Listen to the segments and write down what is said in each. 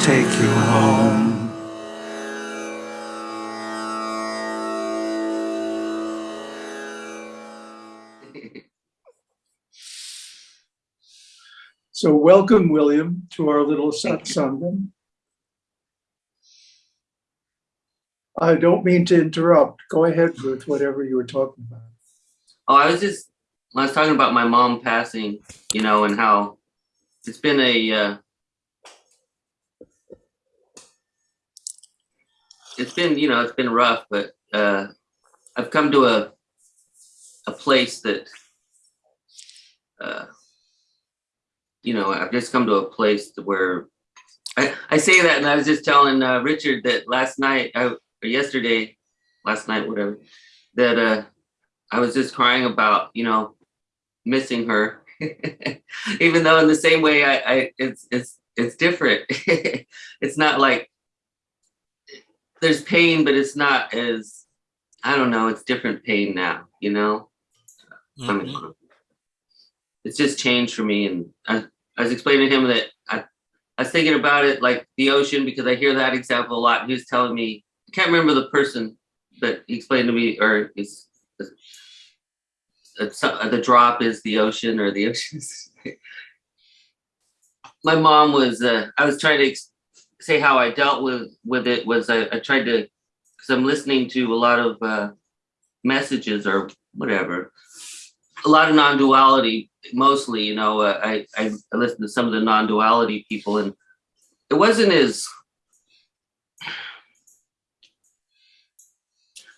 take you home. So welcome, William, to our little satsangam. I don't mean to interrupt. Go ahead with whatever you were talking about. Oh, I was just, I was talking about my mom passing, you know, and how it's been a, uh, it's been, you know, it's been rough, but, uh, I've come to a, a place that, uh, you know, I've just come to a place where I, I say that and I was just telling, uh, Richard that last night, or yesterday, last night, whatever, that, uh, I was just crying about, you know, missing her. Even though in the same way I, I it's it's it's different. it's not like there's pain, but it's not as I don't know, it's different pain now, you know? I mean, Mhm. it's just changed for me and I, I was explaining to him that I I was thinking about it like the ocean because I hear that example a lot. He was telling me, I can't remember the person, but he explained to me, or he's it's, uh, the drop is the ocean or the ocean my mom was uh, i was trying to say how i dealt with with it was i, I tried to because i'm listening to a lot of uh, messages or whatever a lot of non-duality mostly you know uh, I, I i listened to some of the non-duality people and it wasn't as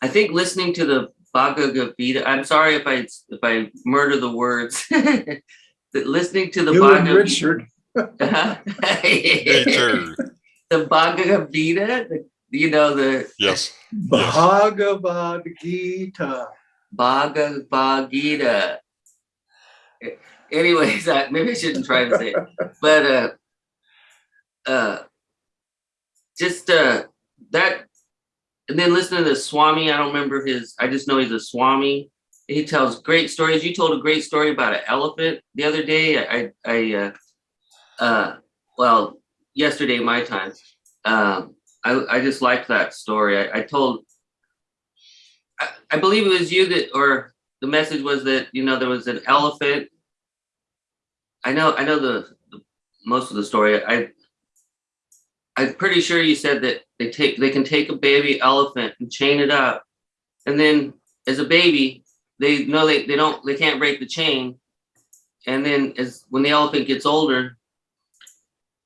I think listening to the Bhagavad Gita, I'm sorry if I if I murder the words. Listening to the You and Bhagavad Richard, Me too. the Bhagavad Gita, the, you know the Yes. Bhagavad Gita. Bhagavad Gita. Anyways, I, maybe I shouldn't try to say it, but uh, uh, just uh, that, and then listening to the Swami. I don't remember his. I just know he's a Swami. He tells great stories. You told a great story about an elephant the other day. I, I, uh, uh, well, yesterday my time. Um, I, I just liked that story. I, I told I, I believe it was you that, or the message was that, you know, there was an elephant. I know, I know the, the most of the story. I, I'm pretty sure you said that they take, they can take a baby elephant and chain it up. And then as a baby, they know they, they don't, they can't break the chain. And then as, when the elephant gets older,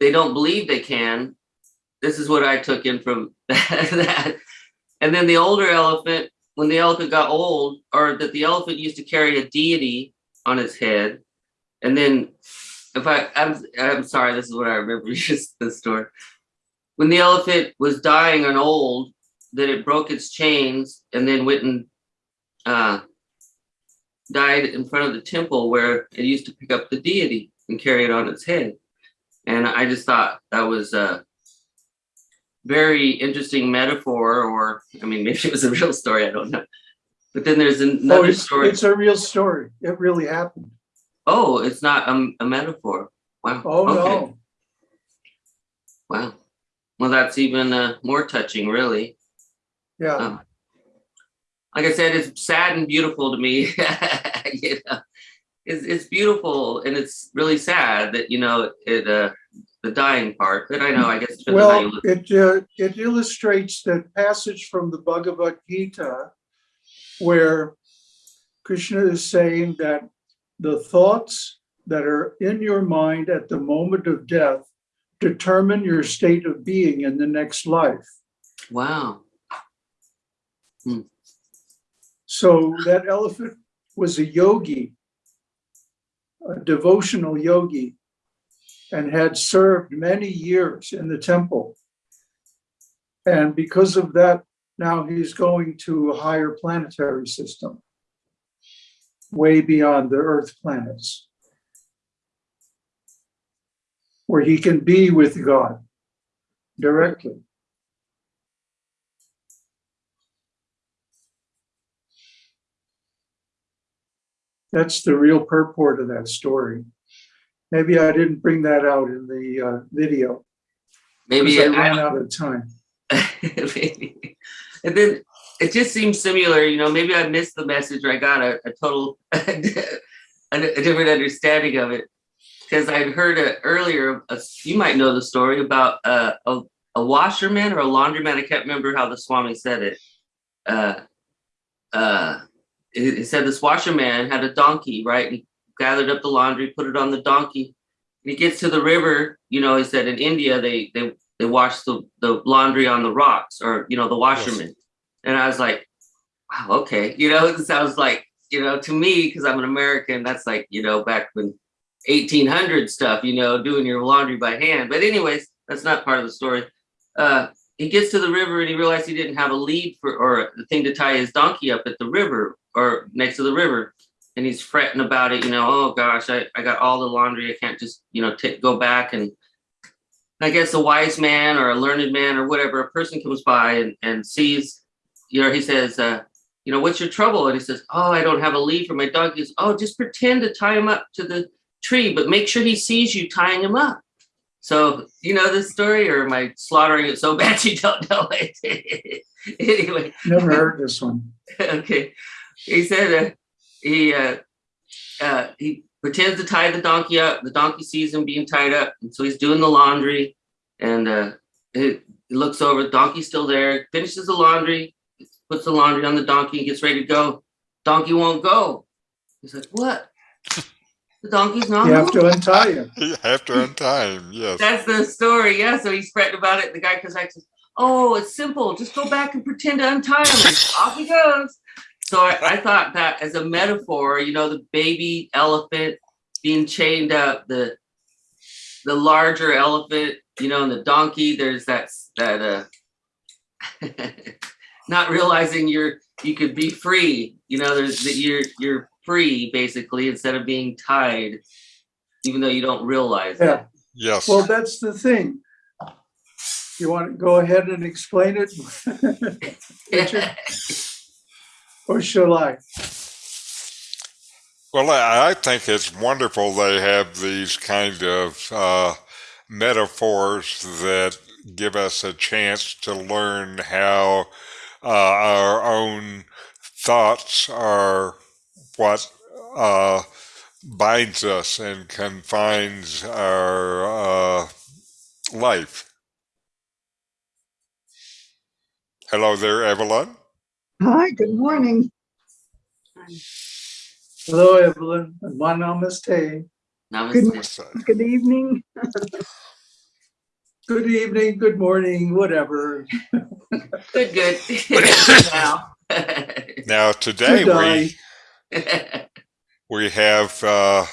they don't believe they can. This is what I took in from that. And then the older elephant when the elephant got old, or that the elephant used to carry a deity on its head, and then, if I, I'm, I'm sorry, this is what I remember, just the story. When the elephant was dying and old, that it broke its chains and then went and uh, died in front of the temple where it used to pick up the deity and carry it on its head. And I just thought that was a very interesting metaphor, or I mean, maybe it was a real story, I don't know. But then there's Oh, another it's, story. it's a real story. It really happened. Oh, it's not a, a metaphor. Wow. Oh, okay. no. Wow. Well, that's even uh, more touching, really. Yeah. Um, like I said, it's sad and beautiful to me. you know, it's, it's beautiful and it's really sad that you know it uh, the dying part. But I know, I guess it depends on how you Well, it, uh, it illustrates that passage from the Bhagavad Gita where Krishna is saying that the thoughts that are in your mind at the moment of death determine your state of being in the next life. Wow. So that elephant was a yogi, a devotional yogi, and had served many years in the temple. And because of that, now he's going to a higher planetary system, way beyond the Earth planets, where he can be with God directly. That's the real purport of that story. Maybe I didn't bring that out in the uh, video. maybe I ran out of time. maybe. And then it just seems similar, you know, maybe I missed the message or I got a, a total, a, a different understanding of it. Because I'd heard it earlier, uh, you might know the story about uh, a, a washerman or a laundryman. I can't remember how the Swami said it. Uh, uh, it, it said this washerman had a donkey, right? He gathered up the laundry, put it on the donkey. And he gets to the river, you know, he said in India, they, they they wash the, the laundry on the rocks or, you know, the washerman. And I was like, wow, okay. You know, it sounds like, you know, to me, because I'm an American, that's like, you know, back when 1800 stuff, you know, doing your laundry by hand. But anyways, that's not part of the story. Uh, he gets to the river and he realized he didn't have a lead for, or the thing to tie his donkey up at the river or next to the river. And he's fretting about it, you know, oh gosh, I, I got all the laundry. I can't just, you know, take go back and I guess a wise man or a learned man or whatever, a person comes by and, and sees, you know, he says, uh, you know, what's your trouble? And he says, oh, I don't have a lead for my dog. He says, oh, just pretend to tie him up to the tree, but make sure he sees you tying him up. So, you know this story or am I slaughtering it so bad you don't know it? anyway, Never heard this one. okay. He said uh, he uh, uh, he pretends to tie the donkey up. The donkey sees him being tied up, and so he's doing the laundry. And uh, he, he looks over. The donkey's still there. Finishes the laundry. Puts the laundry on the donkey. and Gets ready to go. Donkey won't go. He's like, "What? The donkey's not." You have moving?" to untie him. You have to untie him, yes. That's the story. Yeah. So he's fretting about it. The guy comes back and says, Oh, it's simple. Just go back and pretend to untie him. Off he goes. So I, I thought that as a metaphor, you know, the baby elephant being chained up, the the larger elephant, you know, and the donkey, there's that that uh not realizing you're you could be free. You know, there's that you're you're free basically instead of being tied, even though you don't realize it. Yes. well, that's the thing. You want to go ahead and explain it? Or shall I? Well, I I think it's wonderful they have these kind of uh, metaphors that give us a chance to learn how uh, our own thoughts are what uh, binds us and confines our uh, life. Hello there, Evelyn. Hi, good morning. Hello, Evelyn. and My namaste. Namaste. Good evening. Good evening, good morning, whatever. Good, good. now. Now today Good we we have uh,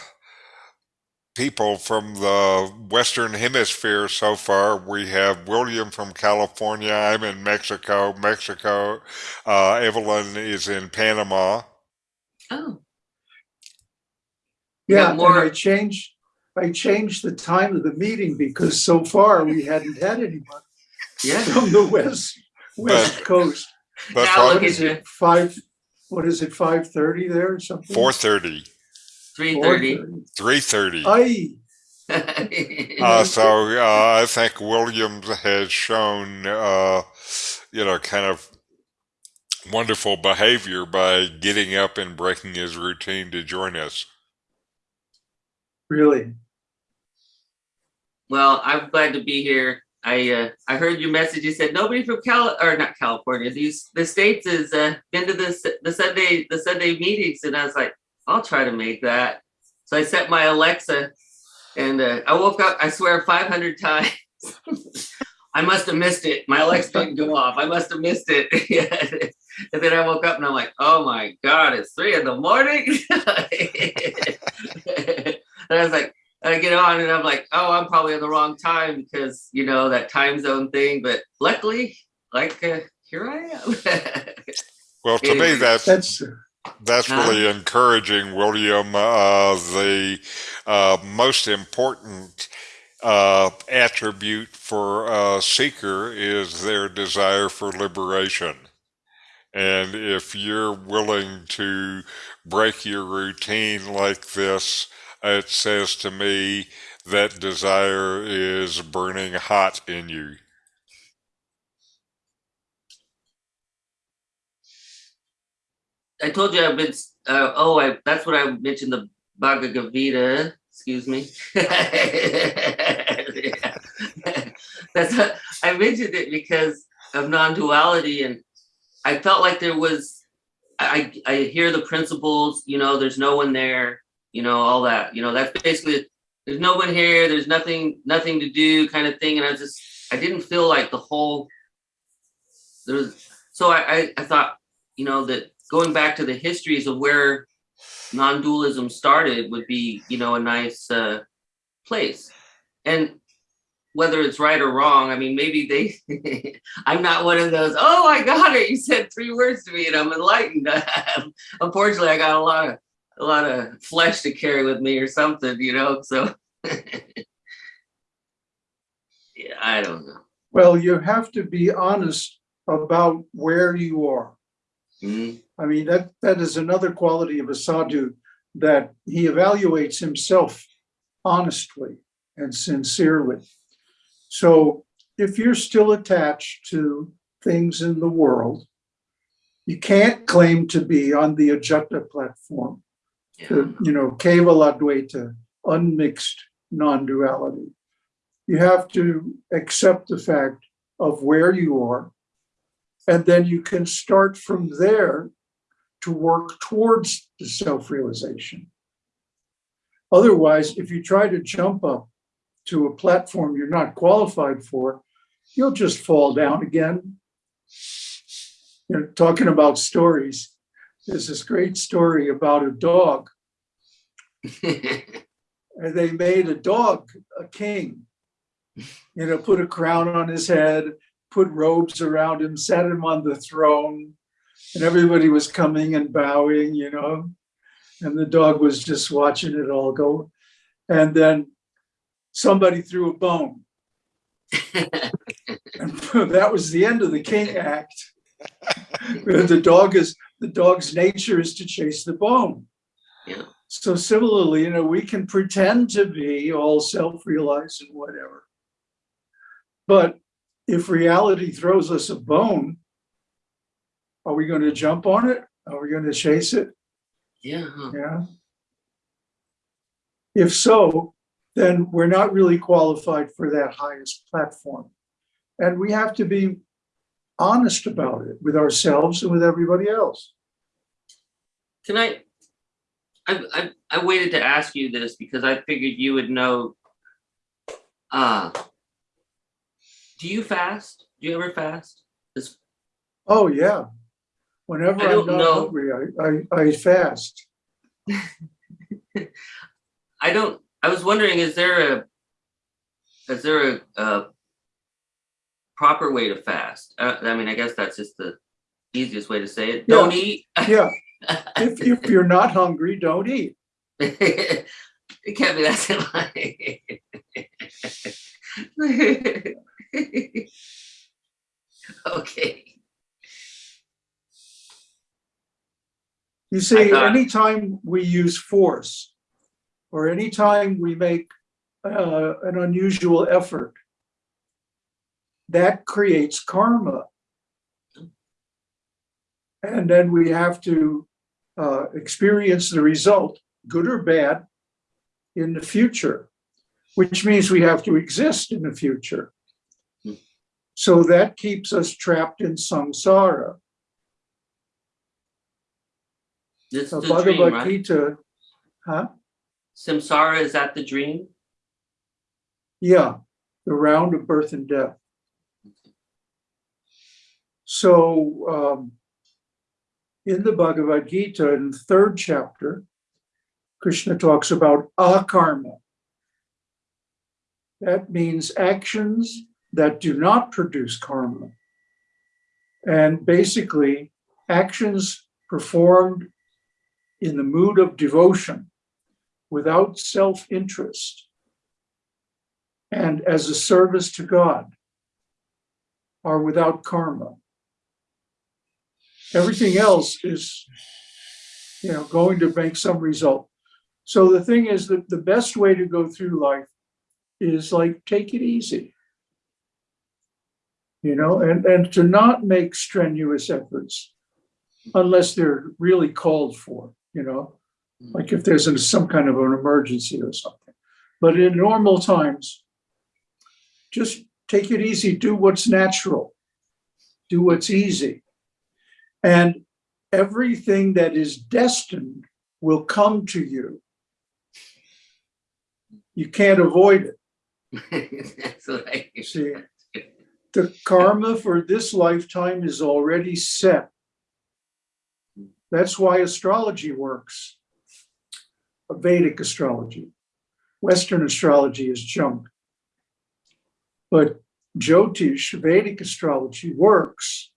people from the Western Hemisphere so far. We have William from California. I'm in Mexico. Mexico. Uh, Evelyn is in Panama. oh, Yeah, got and more- I changed, I changed the time of the meeting because so far we hadn't had anyone yeah. from the west, west coast. But Now What look is it, five, what is it, five thirty there or something? 4:30, 330. 3:30. Aye, Uh, so uh, I think Williams has shown, uh, you know, kind of wonderful behavior by getting up and breaking his routine to join us. really? well, I'm glad to be here. I uh, I heard your message. You said nobody from Cal or not California. These the states has uh, been to the the Sunday the Sunday meetings, and I was like, I'll try to make that. So I set my Alexa, and uh, I woke up. I swear, 500 times. I must have missed it. My Alexa didn't go off. I must have missed it. and then I woke up and I'm like, oh my god, it's three in the morning. and I was like, I get on and I'm like, oh, I'm probably on the wrong time because you know that time zone thing. But luckily, like uh, here I am. Well, to me, Anyway. that's That's, really encouraging, William. Uh, the uh, most important uh, attribute for a seeker is their desire for liberation. And if you're willing to break your routine like this, it says to me that desire is burning hot in you? I told you I've been, uh, oh, I, that's what I mentioned the Bhagavad Gita, excuse me. That's, I mentioned it because of non-duality and I felt like there was, I, I hear the principles, you know, there's no one there, you know, all that, you know, that's basically, there's no one here, there's nothing, nothing to do kind of thing. And I just, I didn't feel like the whole, there was, so I, I, I thought, you know, that going back to the histories of where non-dualism started would be, you know, a nice uh, place. And whether it's right or wrong, I mean, maybe they, I'm not one of those, oh, I got it. You said three words to me and I'm enlightened. Unfortunately, I got a lot of, a lot of flesh to carry with me or something, you know, so. yeah, I don't know. Well, you have to be honest about where you are. Mm, I mean, that, that is another quality of a sadhu, that he evaluates himself honestly and sincerely. So if you're still attached to things in the world, you can't claim to be on the Ajata platform, yeah. the, you know, Kevala Advaita, unmixed non-duality. You have to accept the fact of where you are, and then you can start from there to work towards the self-realization. Otherwise, if you try to jump up to a platform you're not qualified for, you'll just fall down again. You know, talking about stories, there's this great story about a dog, and they made a dog a king. You know, put a crown on his head, put robes around him, sat him on the throne, and everybody was coming and bowing, you know, and the dog was just watching it all go. And then somebody threw a bone. And that was the end of the king act. the dog is the dog's nature is to chase the bone. Yeah. So similarly, you know, we can pretend to be all self-realized and whatever. But if reality throws us a bone, are we going to jump on it? Are we going to chase it? yeah. huh. Yeah. If so, then we're not really qualified for that highest platform. And we have to be honest about it with ourselves and with everybody else. Can I, I, I, I waited to ask you this because I figured you would know. Uh, do you fast? Do you ever fast? This, Oh, yeah. Whenever I I'm don't know. hungry, I, I, I fast. I don't, I was wondering, is there a, is there a, a proper way to fast? Uh, I mean, I guess that's just the easiest way to say it. Don't eat. Yeah. If, if you're not hungry, don't eat. it can't be that simple. okay. You see, thought- anytime we use force or anytime we make uh, an unusual effort, that creates karma. And then we have to uh, experience the result, good or bad, in the future, which means we have to exist in the future. Hmm. So that keeps us trapped in samsara. This is the dream, Bhagavad right? Gita, huh? Samsara, is that the dream? Yeah, the round of birth and death. So um, in the Bhagavad Gita, in the third chapter, Krishna talks about akarma. That means actions that do not produce karma. And basically, actions performed in the mood of devotion without self-interest and as a service to God are without karma. Everything else is, you know, going to make some result. So the thing is that the best way to go through life is like, take it easy. You know, and, and to not make strenuous efforts unless they're really called for, you know, like if there's a- some kind of an emergency or something. But in normal times, just take it easy, do what's natural, do what's easy. And everything that is destined will come to you. You can't avoid it. That's hear. See, the karma for this lifetime is already set. That's why astrology works. Vedic astrology. Western astrology is junk. But Jyotish, Vedic astrology works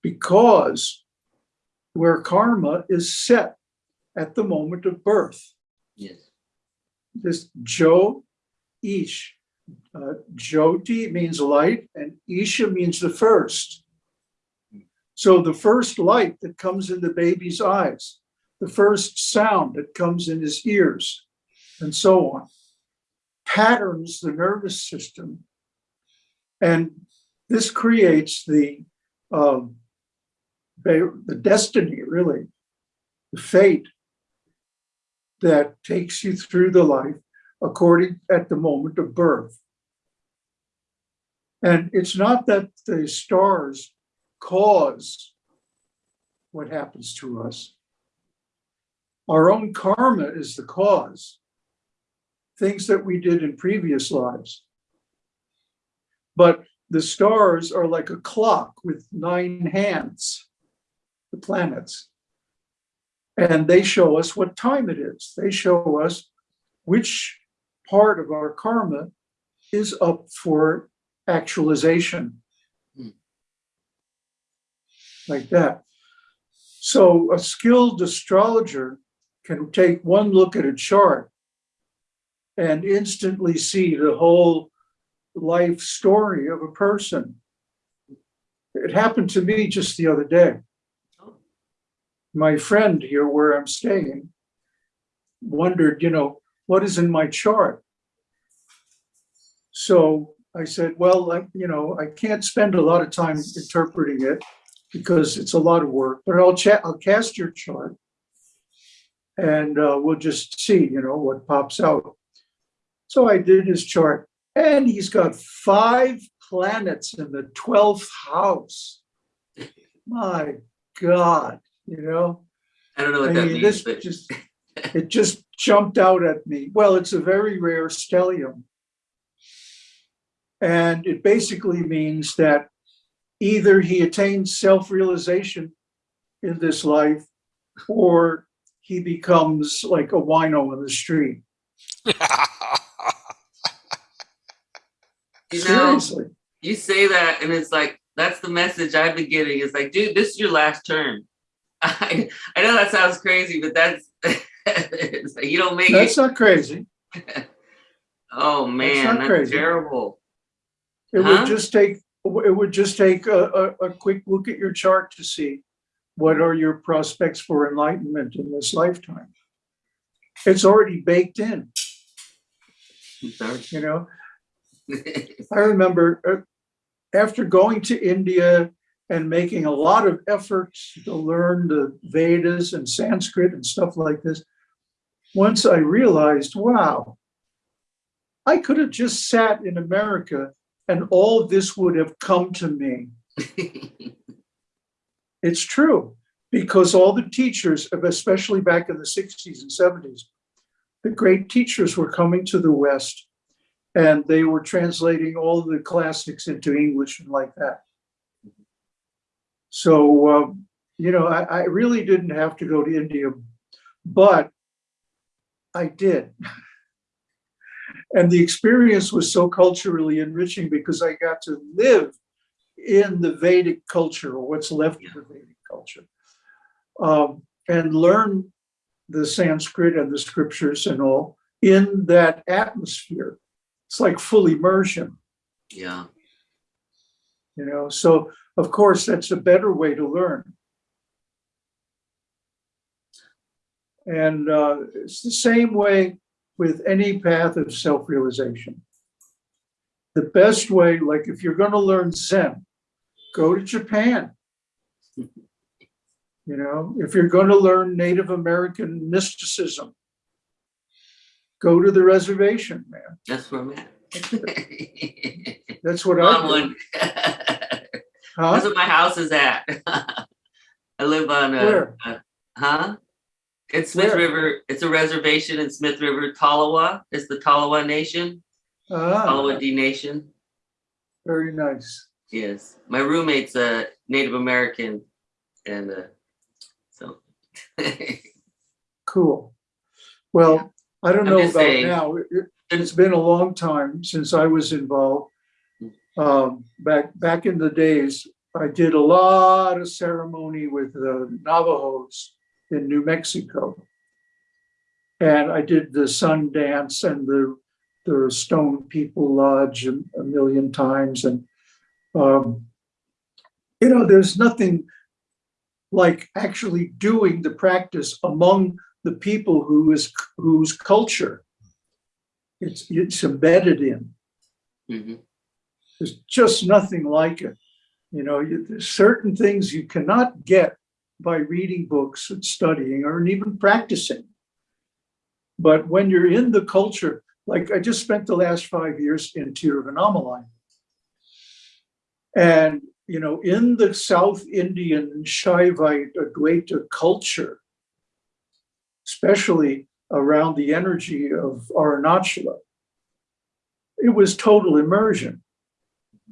because where karma is set at the moment of birth. Yes. This Jo Ish, uh, Jyoti means light and Isha means the first. So the first light that comes in the baby's eyes, the first sound that comes in his ears, and so on, patterns the nervous system. And this creates the, um, the the destiny, really, the fate that takes you through the life according at the moment of birth. And it's not that the stars cause what happens to us. Our own karma is the cause. Things that we did in previous lives. But the stars are like a clock with nine hands, the planets. And they show us what time it is. They show us which part of our karma is up for actualization. Like that. So a skilled astrologer can take one look at a chart and instantly see the whole life story of a person. It happened to me just the other day my friend here where I'm staying wondered, you know, what is in my chart? So I said, well, I, you know, I can't spend a lot of time interpreting it because it's a lot of work, but I'll chat, I'll cast your chart and uh, we'll just see, you know, what pops out. So I did his chart and he's got five planets in the 12th house. My God, you know? I don't know what I that mean, means, this but just, it just jumped out at me. Well, it's a very rare stellium. And it basically means that either he attains self-realization in this life or he becomes like a wino in the street. you know, Seriously. you say that and it's like that's the message I've been getting. It's like, dude, this is your last term. I I know that sounds crazy, but that's like you don't make That's it. not crazy. Oh man, not that's crazy. terrible. It Huh? would just take, it would just take a, a, a quick look at your chart to see what are your prospects for enlightenment in this lifetime. It's already baked in, you know? I remember uh, after going to India and making a lot of efforts to learn the Vedas and Sanskrit and stuff like this, once I realized, wow, I could have just sat in America and all this would have come to me. It's true, because all the teachers, especially back in the 60s and 70s, the great teachers were coming to the West and they were translating all the classics into English and like that. So, um, you know, I, I really didn't have to go to India, but I did. And the experience was so culturally enriching because I got to live in the Vedic culture or what's left of the Vedic culture um, and learn the Sanskrit and the scriptures and all in that atmosphere. It's like full immersion, yeah. you know? So of course, that's a better way to learn. And uh, it's the same way with any path of self-realization. The best way, like if you're gonna learn Zen, go to Japan. You know, if you're gonna learn Native American mysticism, go to the reservation, man. That's where I'm at. That's what I one. Huh? That's what my house is at. I live on a, Where? a- huh? It's Smith Where? River. It's a reservation in Smith River, Tolowa. It's the Tolowa Nation, Ah, Tolowa D Nation. very nice. Yes, my roommate's a Native American, and uh, so Cool. Well, I don't I'm know about saying. now. It- it- It's been a long time since I was involved. Um, back, back in the days, I did a lot of ceremony with the Navajos in New Mexico. And I did the sun dance and the, the Stone People Lodge a, a million times and, um, you know, there's nothing like actually doing the practice among the people who is, whose culture it's, it's embedded in. mhm. There's just nothing like it. You know, you, there's certain things you cannot get by reading books and studying or even practicing. But when you're in the culture, like I just spent the last five years in Tiruvannamalai. And, you know, in the South Indian Shaivite Advaita culture, especially around the energy of Arunachala, it was total immersion.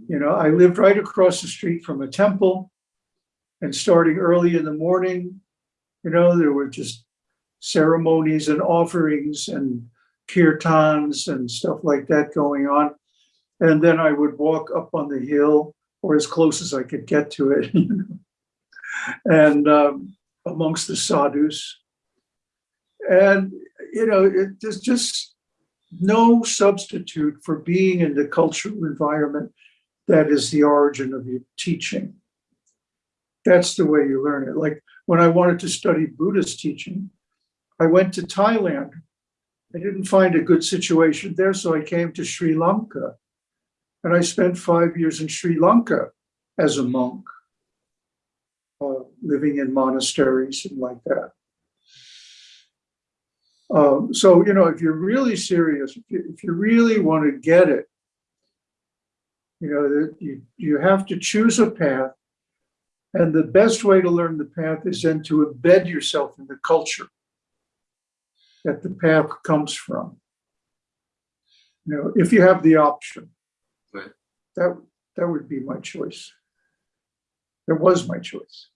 You know, I lived right across the street from a temple. And starting early in the morning, you know, there were just ceremonies and offerings and kirtans and stuff like that going on. And then I would walk up on the hill or as close as I could get to it, you know, and um, amongst the sadhus. And, you know, it, there's just no substitute for being in the cultural environment that is the origin of your teaching. That's the way you learn it. Like when I wanted to study Buddhist teaching, I went to Thailand. I didn't find a good situation there, so I came to Sri Lanka. And I spent five years in Sri Lanka as a monk, uh, living in monasteries and like that. Um, so, you know, if you're really serious, if you, if you really want to get it, you know, that you, you have to choose a path. And the best way to learn the path is then to embed yourself in the culture that the path comes from. You know, if you have the option. Right. That, that would be my choice. That was my choice.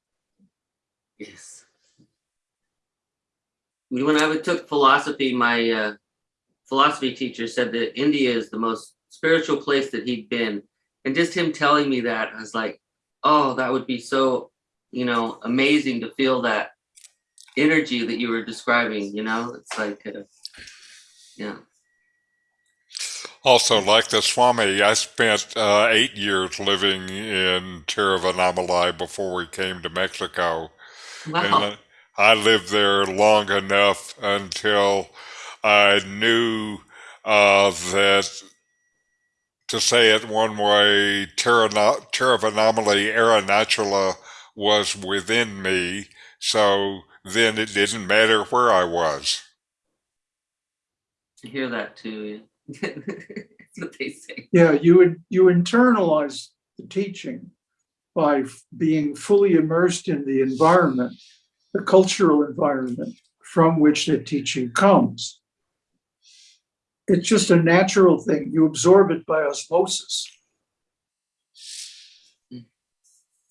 Yes. When I took philosophy, my uh, philosophy teacher said that India is the most spiritual place that he'd been. And just him telling me that, I was like, oh, that would be so, you know, amazing to feel that energy that you were describing, you know? It's like, uh, yeah. Also, like the Swami, I spent uh, eight years living in Tiruvannamalai before we came to Mexico. Wow. And I lived there long enough until I knew uh, that, to say it one way, Tirana- Era Arunachala was within me. So then it didn't matter where I was. I hear that too. Yeah. That's what they say. Yeah, you would, you internalize the teaching by being fully immersed in the environment, the cultural environment from which the teaching comes. It's just a natural thing. You absorb it by osmosis.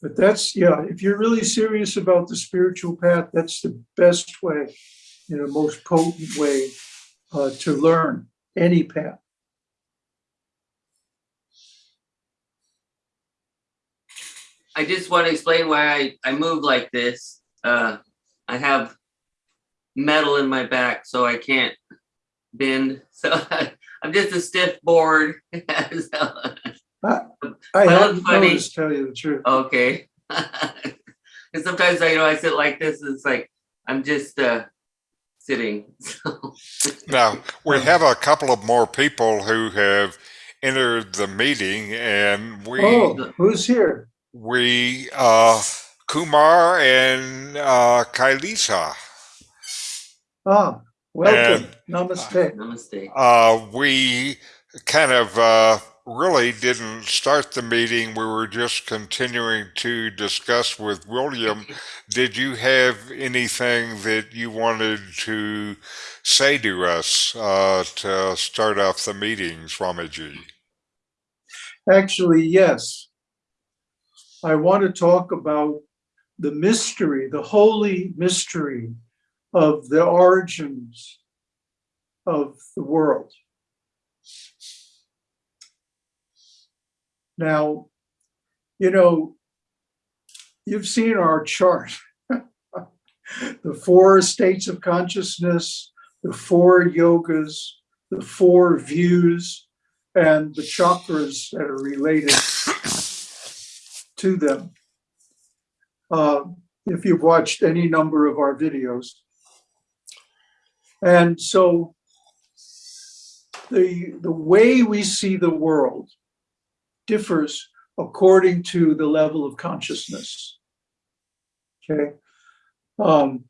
But that's, yeah, if you're really serious about the spiritual path, that's the best way, you know, most potent way uh, to learn any path. I just want to explain why I, I move like this. Uh, I have metal in my back, so I can't bend. So I'm just a stiff board. So, I Well, haven't funny. noticed, tell you the truth. okay. and sometimes I, you know, I sit like this. And it's like I'm just uh, sitting. Now, we have a couple of more people who have entered the meeting and we, Oh, who's here? we, uh, Kumar and, uh, Kailisa. Ah, welcome. And- Namaste. Namaste. Uh, we kind of uh, really didn't start the meeting. We were just continuing to discuss with William. Did you have anything that you wanted to say to us uh, to start off the meeting, Swamiji? Actually, yes. I want to talk about the mystery, the holy mystery of the origins of the world. Now, you know, you've seen our chart. the four states of consciousness, the four yogas, the four views, and the chakras that are related to them. Uh, if you've watched any number of our videos. And so the, the way we see the world differs according to the level of consciousness. Okay. Um,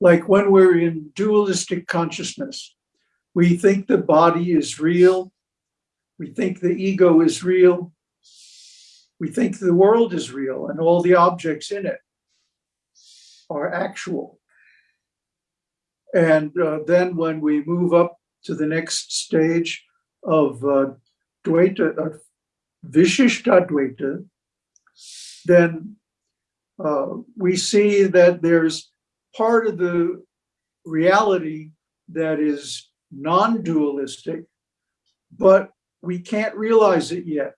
like when we're in dualistic consciousness, we think the body is real. We think the ego is real. We think the world is real and all the objects in it are actual. And uh, then when we move up to the next stage of uh, Dvaita, uh, Vishishtadvaita, then uh, we see that there's part of the reality that is non-dualistic, but we can't realize it yet.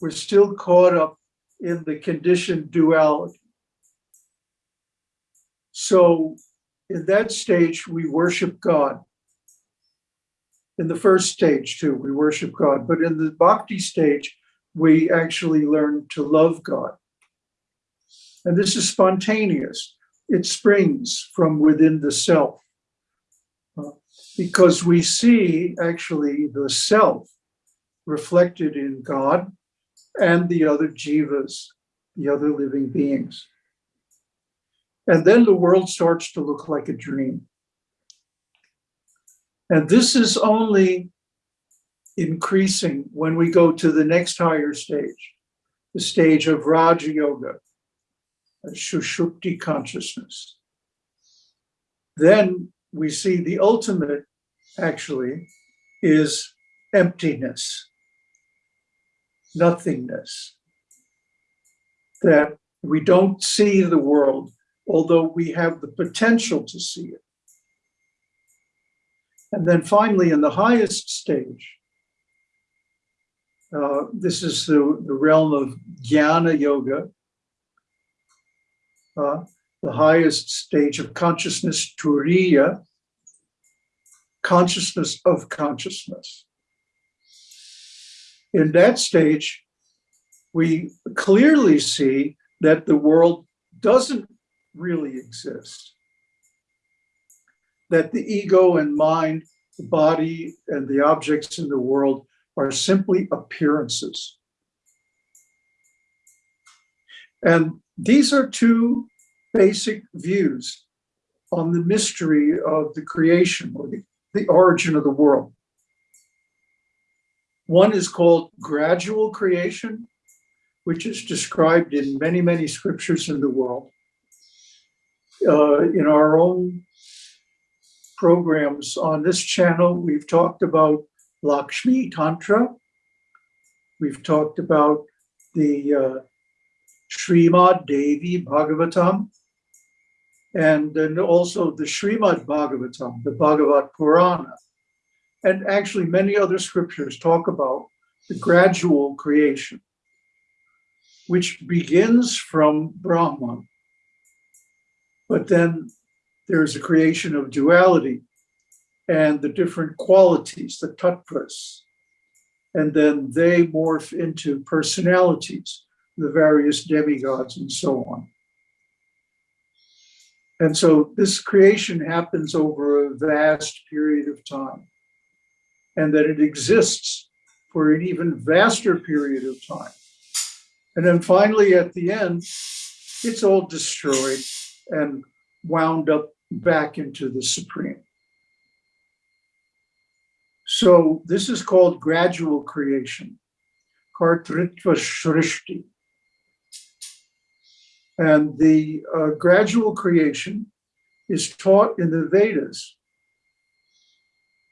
We're still caught up in the conditioned duality. So in that stage, we worship God. In the first stage too, we worship God, but in the bhakti stage, we actually learn to love God. And this is spontaneous. It springs from within the self. Uh, because we see actually the self reflected in God and the other jivas, the other living beings. And then the world starts to look like a dream. And this is only increasing when we go to the next higher stage, the stage of Raja Yoga, Sushupti consciousness. Then we see the ultimate actually is emptiness, nothingness. That we don't see the world, although we have the potential to see it. And then finally, in the highest stage, uh, this is the, the realm of jnana yoga, uh, the highest stage of consciousness, turiya, consciousness of consciousness. In that stage, we clearly see that the world doesn't really exist. That the ego and mind, the body and the objects in the world are simply appearances. And these are two basic views on the mystery of the creation or the, the origin of the world. One is called gradual creation, which is described in many, many scriptures in the world. Uh, in our own programs on this channel, we've talked about Lakshmi Tantra. We've talked about the uh, Srimad Devi Bhagavatam, and then also the Srimad Bhagavatam, the Bhagavat Purana. And actually many other scriptures talk about the gradual creation, which begins from Brahman. But then there's a creation of duality and the different qualities, the tattvas. And then they morph into personalities, the various demigods and so on. And so this creation happens over a vast period of time. And that it exists for an even vaster period of time. And then finally, at the end, it's all destroyed and wound up back into the Supreme. So this is called gradual creation, Kartritva Shrishti. And the uh, gradual creation is taught in the Vedas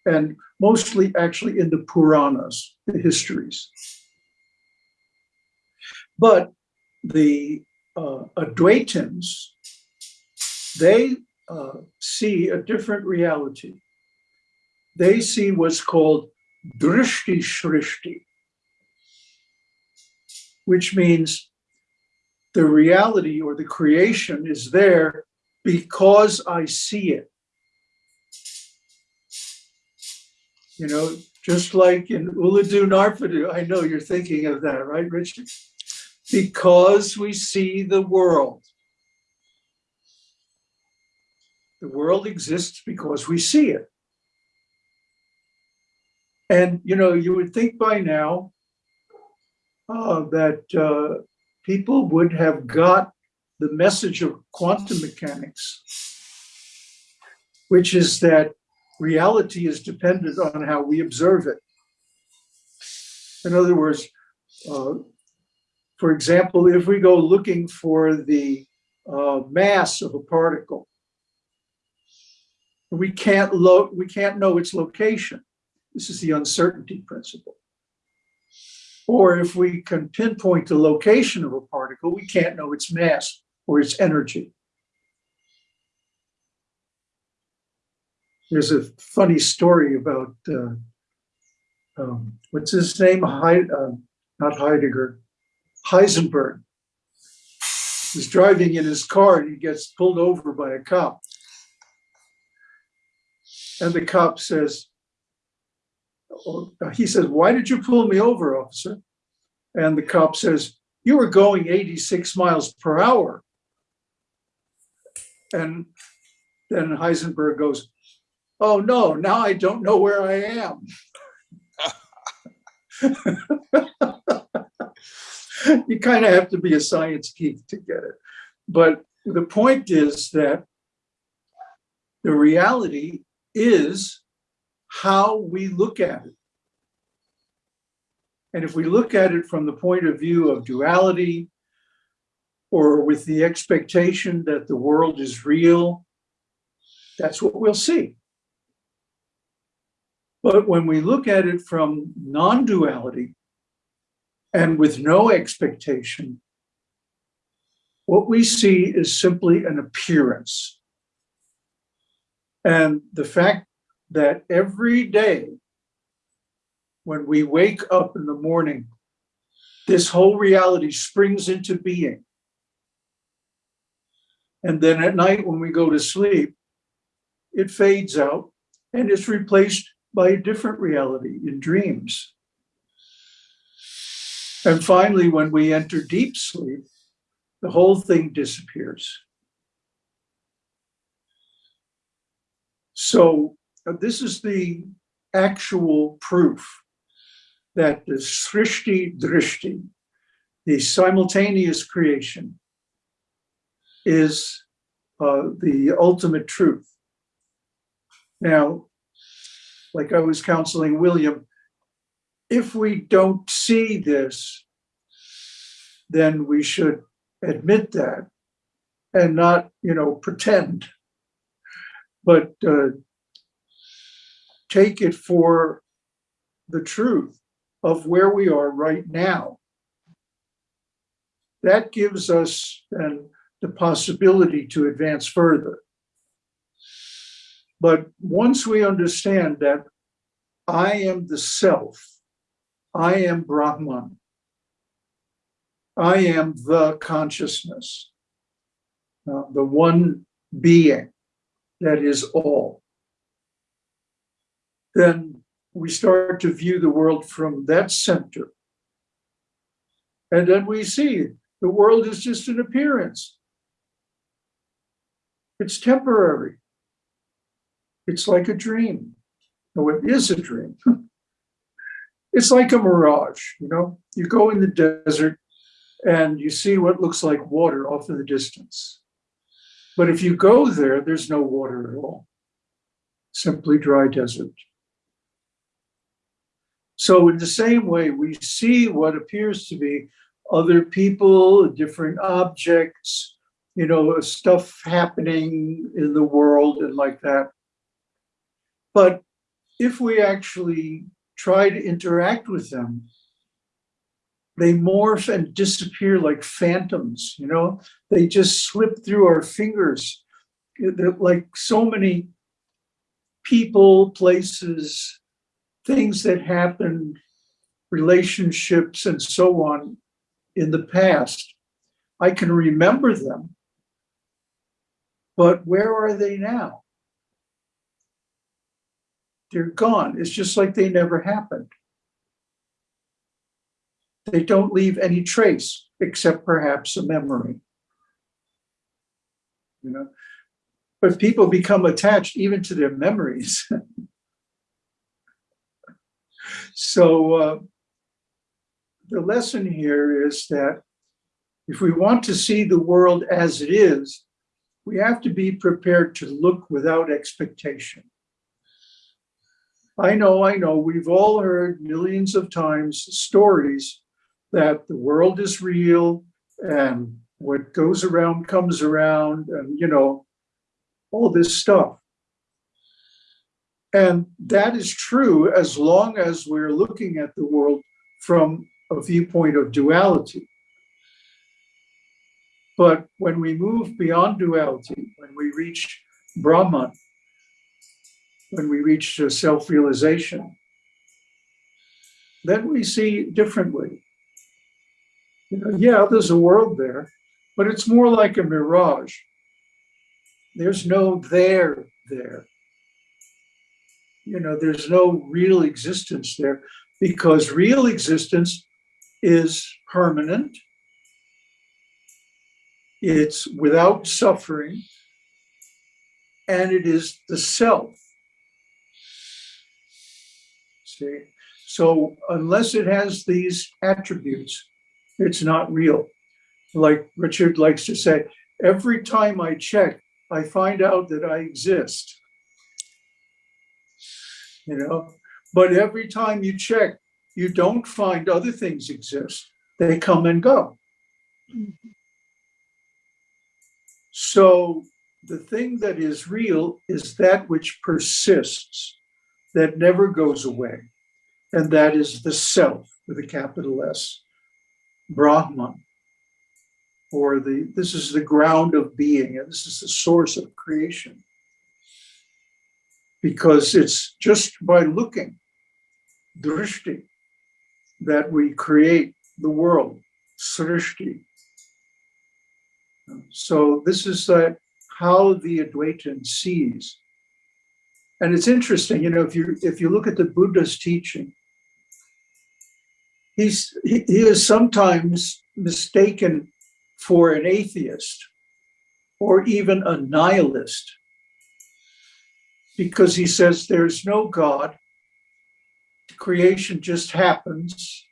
and mostly actually in the Puranas, the histories. But the uh, Advaitins, they uh, see a different reality. They see what's called drishti shrishti, which means the reality or the creation is there because I see it. You know, just like in Ulladu Narpadu, I know you're thinking of that, right, Richard? Because we see the world. The world exists because we see it. And, you know, you would think by now uh, that uh, people would have got the message of quantum mechanics, which is that reality is dependent on how we observe it. In other words, uh, for example, if we go looking for the uh, mass of a particle, we can't we can't know its location. This is the uncertainty principle. Or if we can pinpoint the location of a particle, we can't know its mass or its energy. There's a funny story about, uh, um, what's his name? He uh, not Heidegger, Heisenberg. He's driving in his car and he gets pulled over by a cop. And the cop says, oh, he says, why did you pull me over, officer? And the cop says, you were going 86 miles per hour. And then Heisenberg goes, oh no, now I don't know where I am. you kind of have to be a science geek to get it. But the point is that the reality is how we look at it. And if we look at it from the point of view of duality, or with the expectation that the world is real, that's what we'll see. But when we look at it from non-duality and with no expectation, what we see is simply an appearance. And the fact that every day when we wake up in the morning, this whole reality springs into being. And then at night when we go to sleep, it fades out and is replaced by a different reality in dreams. And finally, when we enter deep sleep, the whole thing disappears. So uh, this is the actual proof that the srishti drishti, the simultaneous creation, is uh, the ultimate truth. Now, like I was counseling William, if we don't see this, then we should admit that and not, you know, pretend, but uh, take it for the truth of where we are right now. That gives us then the possibility to advance further. But once we understand that I am the self, I am Brahman, I am the consciousness, uh, the one being that is all, then we start to view the world from that center. And then we see the world is just an appearance. It's temporary. It's like a dream. No, it is a dream. It's like a mirage, you know? You go in the desert and you see what looks like water off in the distance. But if you go there, there's no water at all. Simply dry desert. So in the same way, we see what appears to be other people, different objects, you know, stuff happening in the world and like that. But if we actually try to interact with them, they morph and disappear like phantoms, you know? They just slip through our fingers. They're like so many people, places, things that happened, relationships, and so on in the past. I can remember them, but where are they now? They're gone. It's just like they never happened. They don't leave any trace except perhaps a memory. You know, but people become attached even to their memories. so uh, the lesson here is that if we want to see the world as it is, we have to be prepared to look without expectation. I know, I know, we've all heard millions of times stories that the world is real and what goes around comes around and, you know, all this stuff. And that is true as long as we're looking at the world from a viewpoint of duality. But when we move beyond duality, when we reach Brahman, when we reach self-realization, then we see differently. You know, yeah, there's a world there, but it's more like a mirage. There's no there there. You know, there's no real existence there because real existence is permanent. It's without suffering and it is the self. See, so unless it has these attributes, it's not real. Like Richard likes to say, every time I check, I find out that I exist. You know, but every time you check, you don't find other things exist. They come and go. So the thing that is real is that which persists, that never goes away. And that is the self with a capital S. Brahman, or the this is the ground of being, and this is the source of creation. Because it's just by looking, drishti, that we create the world, srishti. So this is how the Advaitin sees. And it's interesting, you know, if you if you look at the Buddha's teaching, he's he, he is sometimes mistaken for an atheist or even a nihilist because he says there's no God, creation just happens.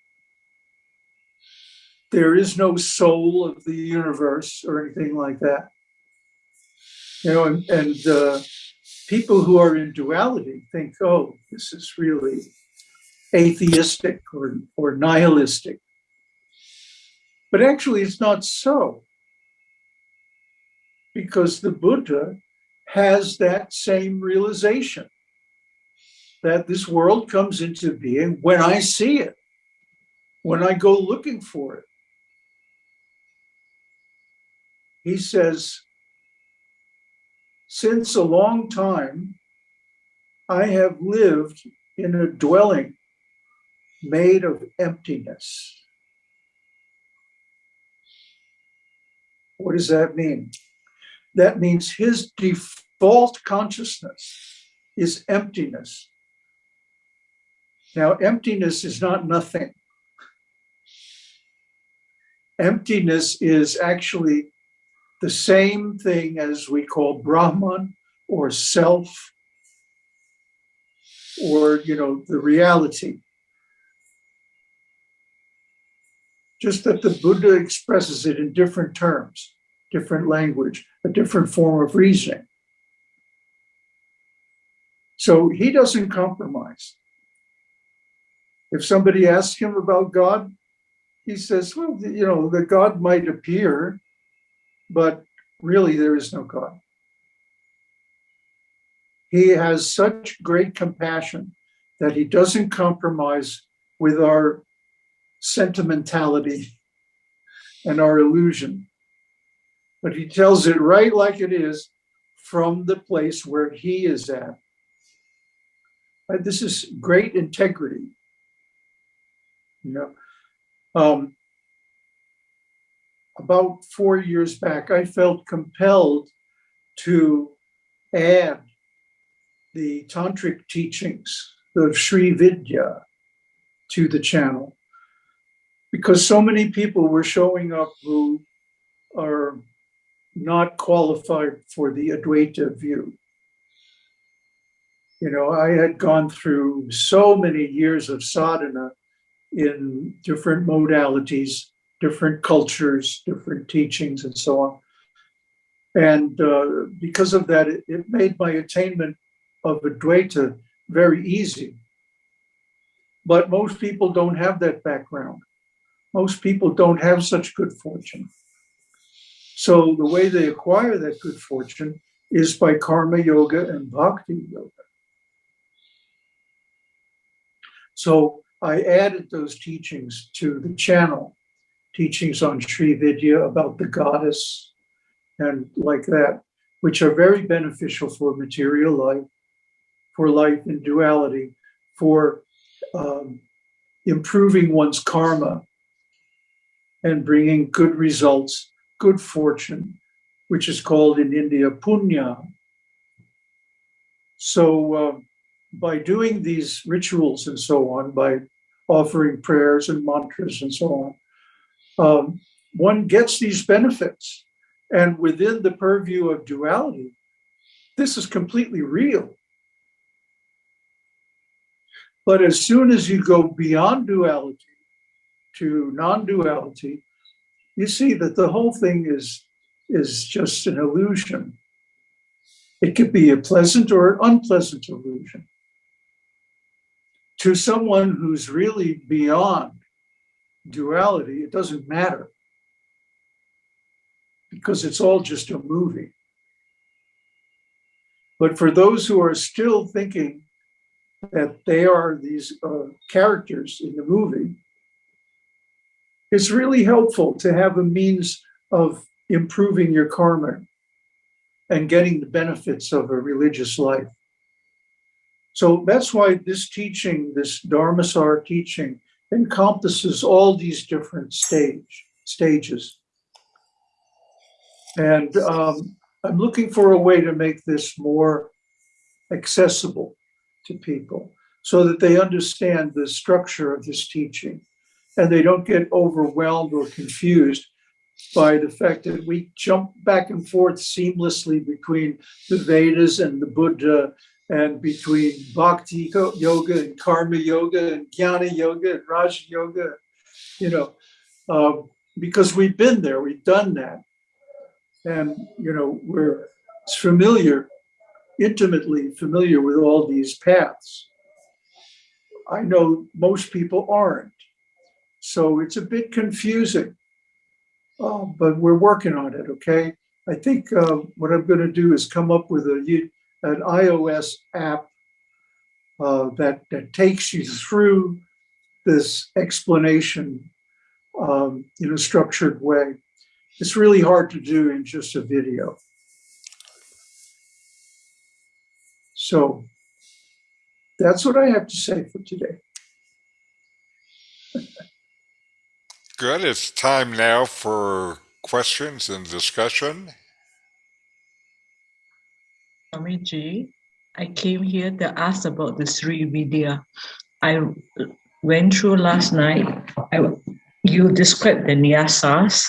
There is no soul of the universe or anything like that. You know, and, and uh, people who are in duality think, oh, this is really atheistic or, or nihilistic. But actually, it's not so. Because the Buddha has that same realization that this world comes into being when I see it, when I go looking for it. He says, since a long time, I have lived in a dwelling made of emptiness. What does that mean? That means his default consciousness is emptiness. Now, emptiness is not nothing. Emptiness is actually the same thing as we call Brahman or self or, you know, the reality. Just that the Buddha expresses it in different terms, different language, a different form of reasoning. So he doesn't compromise. If somebody asks him about God, he says, well, you know, the God might appear, but really there is no God. He has such great compassion that he doesn't compromise with our sentimentality and our illusion. But he tells it right like it is from the place where he is at. Uh, This is great integrity. You know, um, about four years back, I felt compelled to add the tantric teachings of Sri Vidya to the channel because so many people were showing up who are not qualified for the Advaita view. You know, I had gone through so many years of sadhana in different modalities, different cultures, different teachings, and so on. And uh, because of that, it, it made my attainment of Advaita very easy. But most people don't have that background. Most people don't have such good fortune. So the way they acquire that good fortune is by karma yoga and bhakti yoga. So I added those teachings to the channel, teachings on Sri Vidya about the goddess and like that, which are very beneficial for material life, for life in duality, for um, improving one's karma and bringing good results, good fortune, which is called in India punya. So uh, by doing these rituals and so on, by offering prayers and mantras and so on, um, one gets these benefits. And within the purview of duality, this is completely real. But as soon as you go beyond duality to non-duality, you see that the whole thing is, is just an illusion. It could be a pleasant or unpleasant illusion. To someone who's really beyond duality, it doesn't matter because it's all just a movie. But for those who are still thinking that they are these uh, characters in the movie, it's really helpful to have a means of improving your karma and getting the benefits of a religious life. So that's why this teaching, this Dharmasar teaching, encompasses all these different stage stages. And um, I'm looking for a way to make this more accessible to people so that they understand the structure of this teaching and they don't get overwhelmed or confused by the fact that we jump back and forth seamlessly between the Vedas and the Buddha and between bhakti yoga and karma yoga and jnana yoga and raja yoga, you know, uh, because we've been there, we've done that. And, you know, we're familiar, intimately familiar with all these paths. I know most people aren't. So it's a bit confusing, uh, but we're working on it, okay? I think uh, what I'm gonna do is come up with a, an iOS app uh, that, that takes you through this explanation um, in a structured way. It's really hard to do in just a video. So that's what I have to say for today. Good. It's time now for questions and discussion. Swamiji, I came here to ask about the Sri Vidya. I went through last night. I, you described the nyasas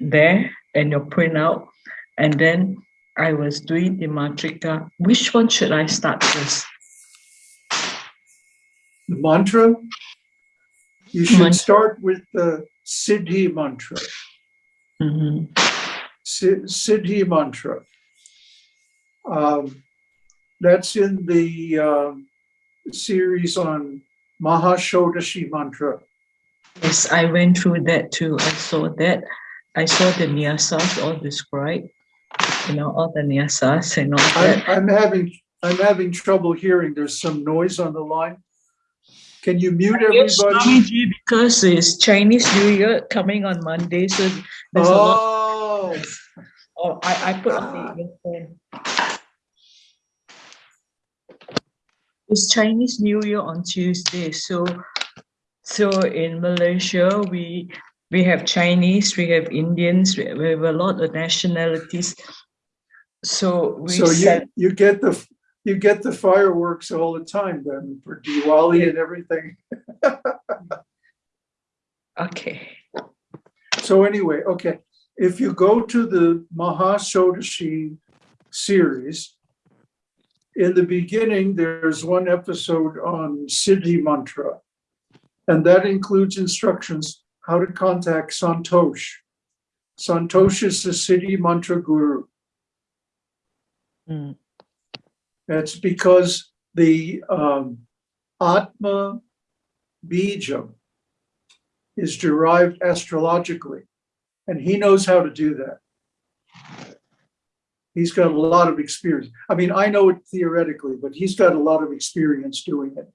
there and your printout. And then I was doing the matrika. Which one should I start with? The mantra, you should Mantra. start with the Siddhi mantra. Mhm. Siddhi mantra. Um, that's in the um, series on Mahashodashi mantra. Yes, I went through that too. I saw that. I saw the nyasas all described, you know, all the nyasas and all I'm, that. I'm having, I'm having trouble hearing. There's some noise on the line. Can you mute everybody? Because it's Chinese New Year coming on Monday, so there's a lot. Oh, Oh, I, I put on the earphone. It's Chinese New Year on Tuesday, so so in Malaysia we we have Chinese, we have Indians, we we have a lot of nationalities. So we so you, you get the, you get the fireworks all the time then for Diwali and everything. okay. So anyway, okay, if you go to the Mahashodashi series, in the beginning, there's one episode on Siddhi mantra. And that includes instructions how to contact Santosh. Santosh is the Siddhi mantra guru. Mm. That's because the um, Atma Bija is derived astrologically, and he knows how to do that. He's got a lot of experience. I mean, I know it theoretically, but he's got a lot of experience doing it.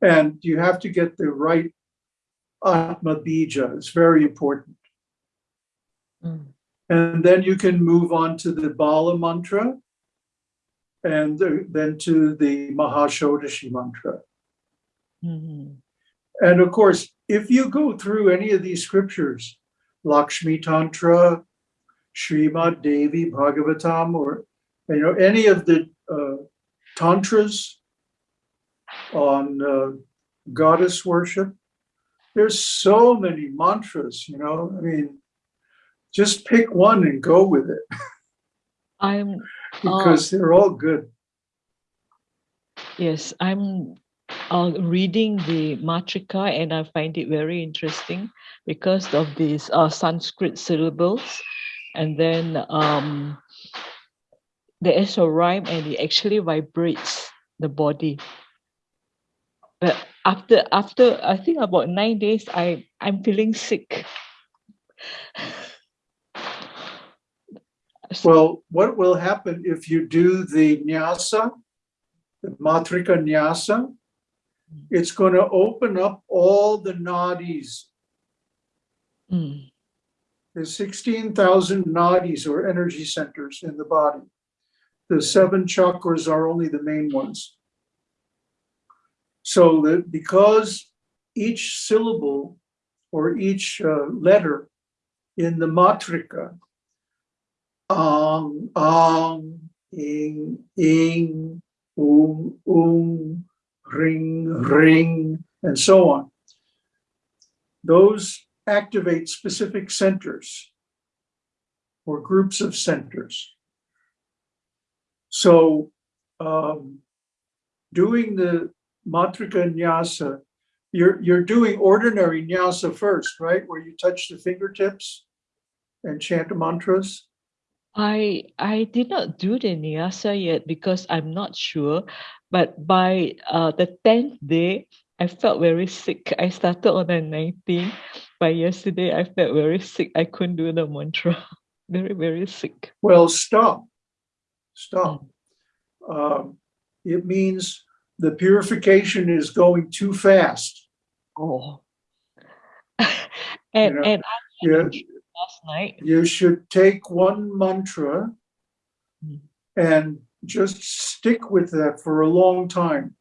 And you have to get the right Atma Bija. It's very important. Mm. And then you can move on to the Bala mantra and then to the Mahashodashi mantra. Mhm. And of course, if you go through any of these scriptures, Lakshmi Tantra, Srimad Devi Bhagavatam, or you know any of the uh, tantras on uh, goddess worship, there's so many mantras. You know, I mean, just pick one and go with it I'm because they're all good. Yes, I'm uh, reading the Matrika and I find it very interesting because of these uh, Sanskrit syllables. And then um, there is a rhyme and it actually vibrates the body. But after, after I think about nine days, I, I'm feeling sick. Well, what will happen if you do the nyasa, the matrika nyasa? It's going to open up all the nadis. Mm, There's 16,000 nadis or energy centers in the body. The seven chakras are only the main ones. So that because each syllable or each uh, letter in the matrika, ang, ang, ing, ing, um, um, ring, ring, and so on. Those activate specific centers or groups of centers. So um, doing the matrika nyasa, you're, you're doing ordinary nyasa first, right? Where you touch the fingertips and chant mantras. I I did not do the nyasa yet because I'm not sure. But by uh, the tenth day, I felt very sick. I started on the 19th. By yesterday, I felt very sick. I couldn't do the mantra. very very sick. Well, stop. Stop. Um, it means the purification is going too fast. Oh. and know, and You, last night. you should take one mantra and just stick with that for a long time.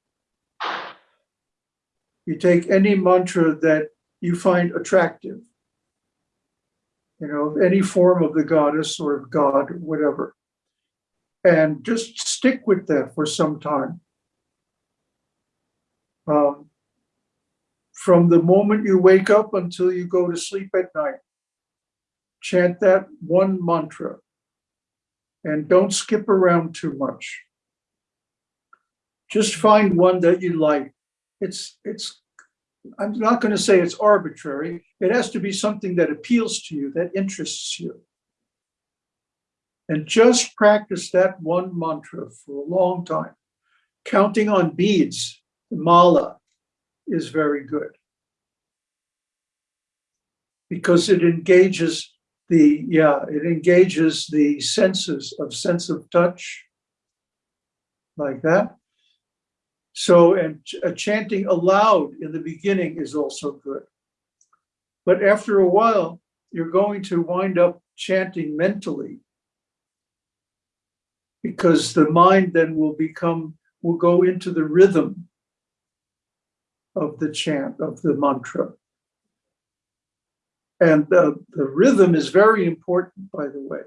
You take any mantra that you find attractive, you know, any form of the goddess or god, whatever, and just stick with that for some time. Um, from the moment you wake up until you go to sleep at night. Chant that one mantra. And don't skip around too much. Just find one that you like. It's, it's, I'm not going to say it's arbitrary. It has to be something that appeals to you, that interests you. And just practice that one mantra for a long time. Counting on beads, mala, is very good. Because it engages the, yeah, it engages the senses of sense of touch, like that. So, and ch- chanting aloud in the beginning is also good. But after a while, you're going to wind up chanting mentally because the mind then will become, will go into the rhythm of the chant, of the mantra. And the, the rhythm is very important, by the way.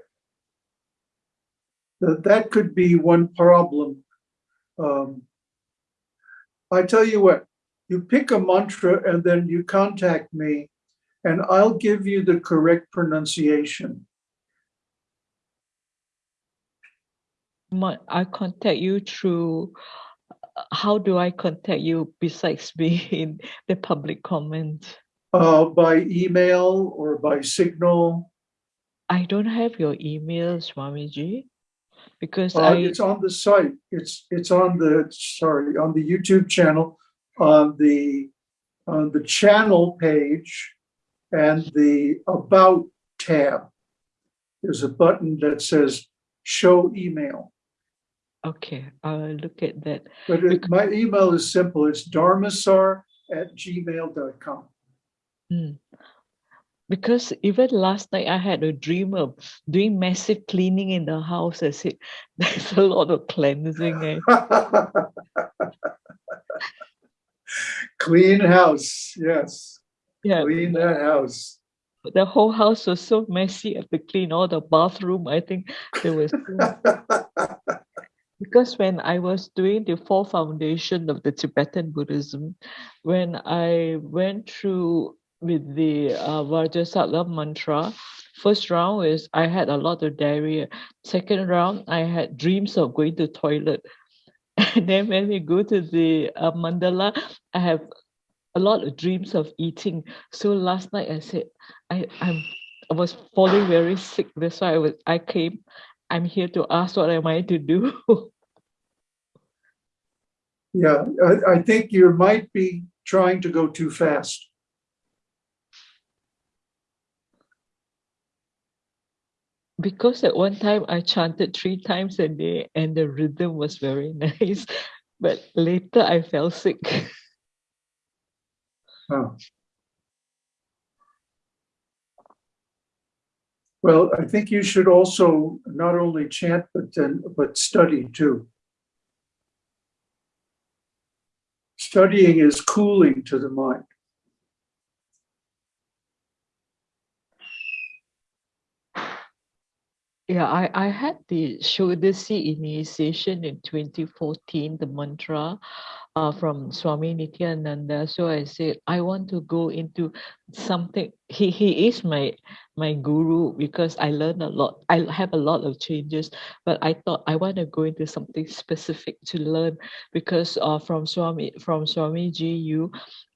That, that could be one problem. Um, I tell you what, you pick a mantra and then you contact me and I'll give you the correct pronunciation. I contact you through, uh, how do I contact you besides being in the public comment? Uh, by email or by signal. I don't have your email, Swamiji, because Uh, I, it's on the site. It's, it's on the, sorry, on the YouTube channel, on the, on the channel page and the about tab. There's a button that says show email. okay, I'll look at that. But it, my email is simple. It's dharmasar at gmail.com. Mm. Because even last night I had a dream of doing massive cleaning in the house. I said, there's a lot of cleansing. Eh? Clean house, yes. Yeah, Clean that house. the whole house was so messy. I had to clean all the bathroom. I think there was because when I was doing the four foundation of the Tibetan Buddhism, when I went through with the uh, Vajrasattva mantra, first round is I had a lot of diarrhea. Second round, I had dreams of going to toilet. And then when we go to the uh, mandala, I have a lot of dreams of eating. So last night I said, I, I'm I was falling very sick. That's why I was I came. I'm here to ask what am I to do? Yeah, I, I think you might be trying to go too fast. Because at one time I chanted three times a day and the rhythm was very nice. But later I fell sick. Oh. Well, I think you should also not only chant, but then, but study too. Studying is cooling to the mind. Yeah, I, I had the Shodasi initiation in 2014, the mantra uh, from Swami Nityananda. So I said, I want to go into something. He, he is my my guru because I learned a lot. I have a lot of changes, but I thought I want to go into something specific to learn because uh, from Swami from Swamiji, you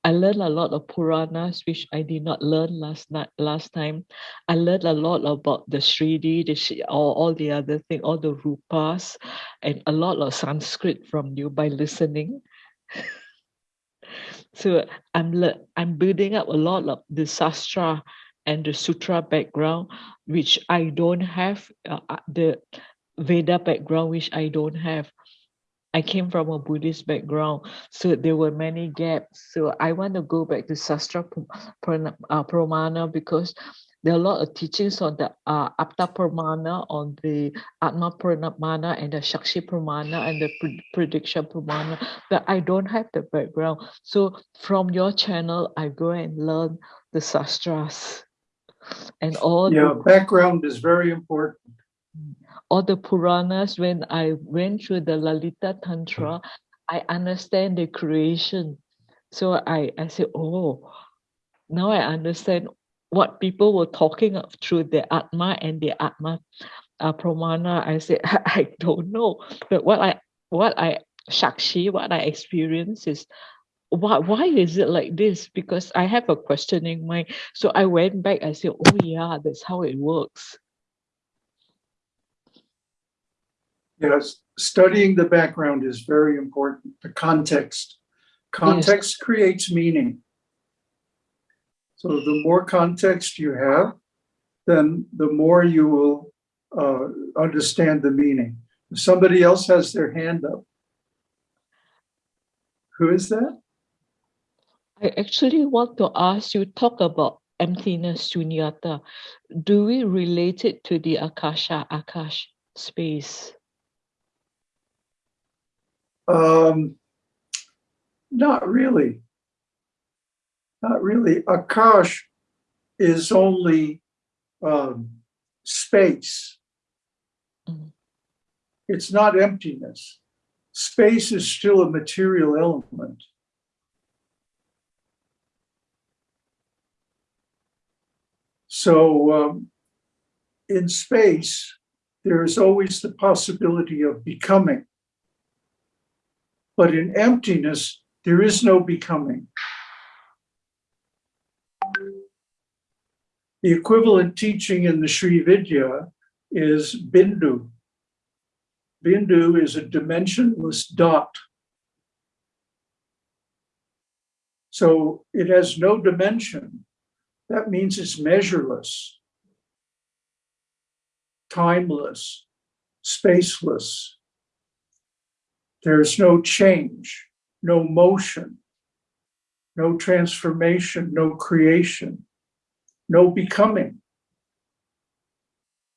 I learned a lot of Puranas, which I did not learn last night, last time. I learned a lot about the Shridi, the all, all the other thing, all the rupas, and a lot of Sanskrit from you by listening. so I'm I'm building up a lot of the sastra and the sutra background, which I don't have. Uh, uh, the Veda background, which I don't have. I came from a Buddhist background, so there were many gaps. So I want to go back to Sastra uh, Pramana because there are a lot of teachings on the uh, Apta Pramana, on the Atma Pramana, and the Shakshi Pramana, and the Pred- Prediction Pramana, but I don't have the background. So from your channel, I go and learn the Sastras and all Yeah, the background is very important. All the Puranas, when I went through the Lalita Tantra, I understand the creation. So I, I said, oh, now I understand what people were talking of through the Atma and the Atma uh, Pramana, I said, I don't know. But what I, what I, Shakshi, what I experience is, why, why is it like this? Because I have a questioning mind. So I went back, I said, oh yeah, that's how it works. Yes, studying the background is very important, the context. Context creates meaning. So the more context you have, then the more you will uh, understand the meaning. If Somebody else has their hand up. Who is that? I actually want to ask you, talk about emptiness, shunyata. Do we relate it to the Akasha, Akash space? Um, not really. Not really. Akash is only um, space. Mm. It's not emptiness. Space is still a material element. So um, in space, there is always the possibility of becoming. But in emptiness, there is no becoming. The equivalent teaching in the Sri Vidya is Bindu. Bindu is a dimensionless dot. So it has no dimension. That means it's measureless, timeless, spaceless. There's no change, no motion, no transformation, no creation, no becoming.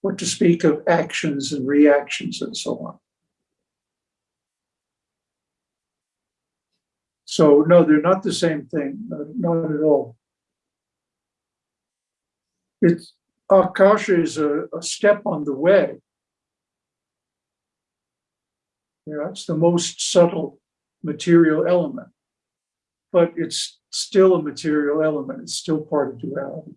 What to speak of actions and reactions and so on. So no, they're not the same thing, uh, not at all. It's, Akasha is a, a step on the way. Yeah, it's the most subtle material element. But it's still a material element. It's still part of duality.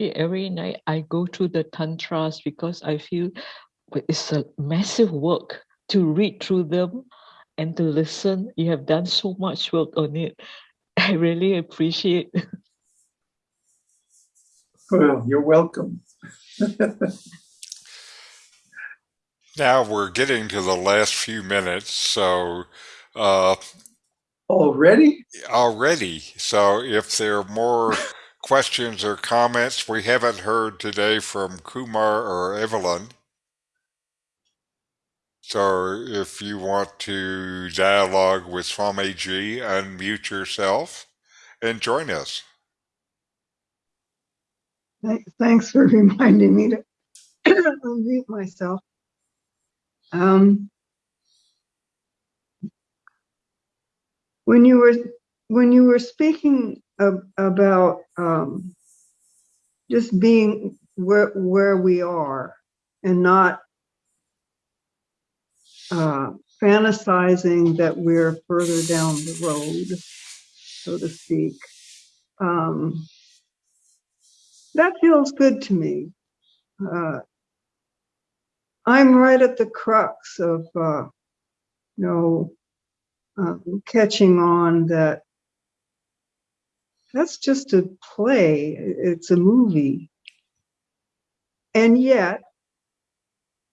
Every night I go through the tantras because I feel it's a massive work to read through them and to listen. You have done so much work on it. I really appreciate. Well, you're welcome. Now we're getting to the last few minutes, so uh, Already? already. So if there are more questions or comments we haven't heard today from Kumar or Evelyn. So if you want to dialogue with Swamiji, unmute yourself and join us. Thanks for reminding me to unmute myself. Um, when you were when you were speaking ab- about um, just being where where we are and not uh, fantasizing that we're further down the road, so to speak. Um, that feels good to me. Uh, I'm right at the crux of, uh, you know, um, catching on that that's just a play, it's a movie. And yet,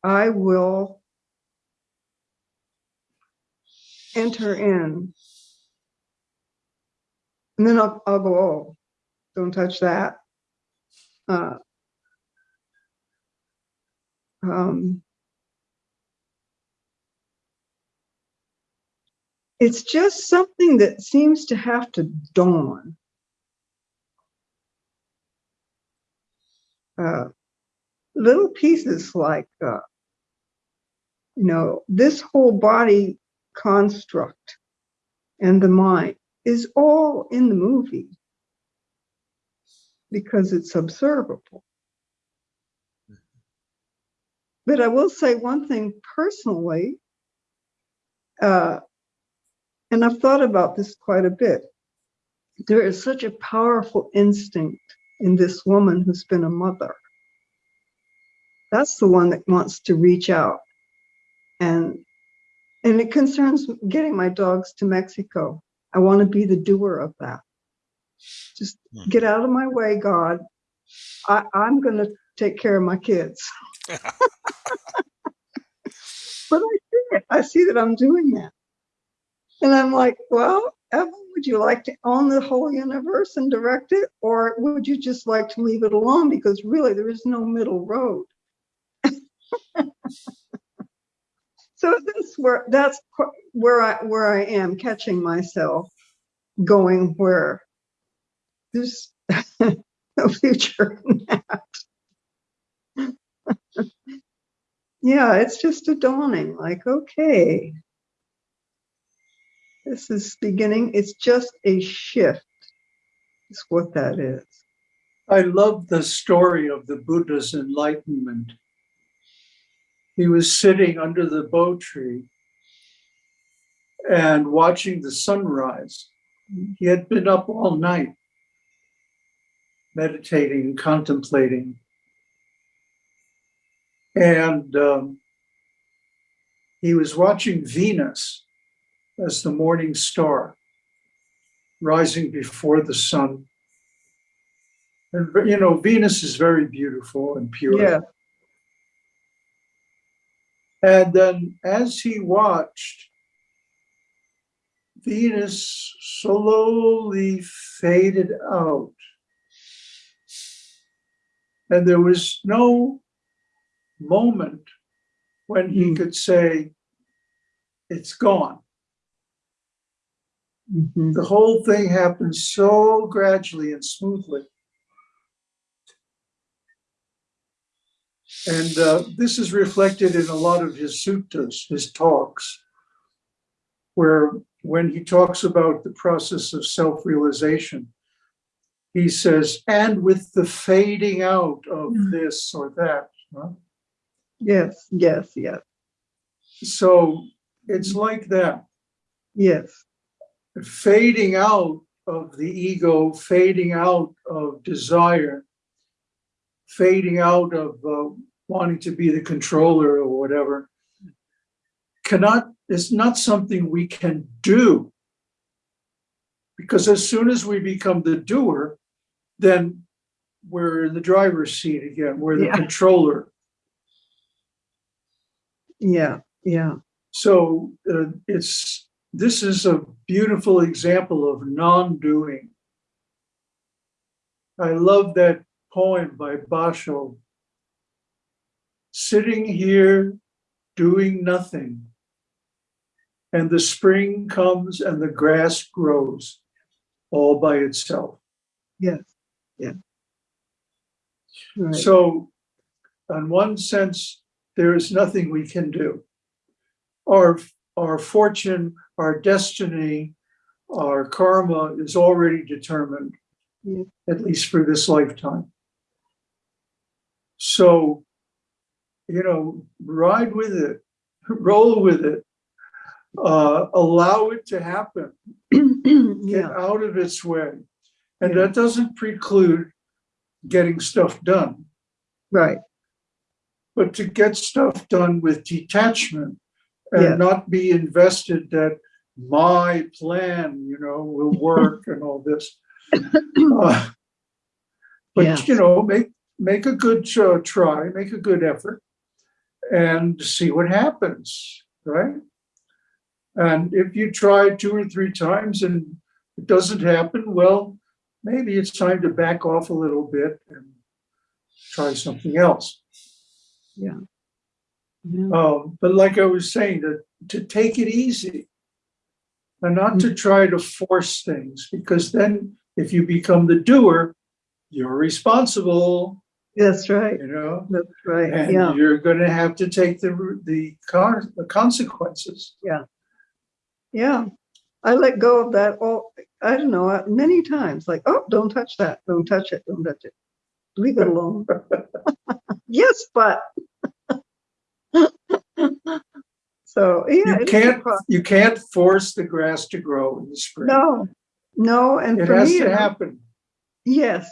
I will enter in. And then I'll, I'll go, oh, don't touch that. Uh, um, it's just something that seems to have to dawn. Uh, little pieces like, uh, you know, this whole body construct and the mind is all in the movie because it's observable. but I will say one thing personally. Uh, and I've thought about this quite a bit. There is such a powerful instinct in this woman who's been a mother. That's the one that wants to reach out. And and it concerns getting my dogs to Mexico. I want to be the doer of that. Just Hmm. get out of my way, God. I, I'm going to take care of my kids. but I see it. I see that I'm doing that. And I'm like, well, Evan, would you like to own the whole universe and direct it? Or would you just like to leave it alone? Because really, there is no middle road. so that's where that's where I where I am catching myself going where there's no future in that. yeah, it's just a dawning like, okay, this is beginning, it's just a shift, is what that is. I love the story of the Buddha's enlightenment. He was sitting under the bo tree and watching the sunrise. He had been up all night, meditating, and contemplating. And um, he was watching Venus as the morning star rising before the sun. And, you know, Venus is very beautiful and pure. Yeah, And then as he watched, Venus slowly faded out. And there was no moment when he Hmm. could say, it's gone. mhm, The whole thing happened so gradually and smoothly. And uh, this is reflected in a lot of his suttas, his talks, where when he talks about the process of self realization, he says, and with the fading out of Mm. this or that. huh? yes, yes, yes, So it's like that. yes, fading out of the ego, fading out of desire, fading out of uh, wanting to be the controller or whatever, cannot, is not something we can do. Because as soon as we become the doer, then we're in the driver's seat again, we're the Yeah. controller. yeah, yeah, So uh, it's this is a beautiful example of non-doing. I love that poem by Basho. Sitting here doing nothing, and the spring comes and the grass grows all by itself. yes, yeah. Right. So, in one sense, there is nothing we can do. Our, our fortune, our destiny, our karma is already determined, Yeah. at least for this lifetime. So, you know, ride with it, roll with it, uh, allow it to happen get out of its way. And Yeah. that doesn't preclude getting stuff done. right, but to get stuff done with detachment and Yeah. not be invested that my plan, you know, will work and all this. Uh, But, Yeah. you know, make, make a good uh, try, make a good effort and see what happens, right? And if you try two or three times and it doesn't happen, well, maybe it's time to back off a little bit and try something else. yeah, Um, but like I was saying, to, to take it easy and not to try to force things, because then if you become the doer, you're responsible, that's right, you know, that's right, and yeah, you're going to have to take the the, car, the consequences. yeah. Yeah. I let go of that all, I don't know, uh, many times, like, oh, don't touch that, don't touch it, don't touch it. Leave it alone. Yes, but, So, yeah. You it is a can't, you can't force the grass to grow in the spring. No, no, and It for has me, to happen. yes,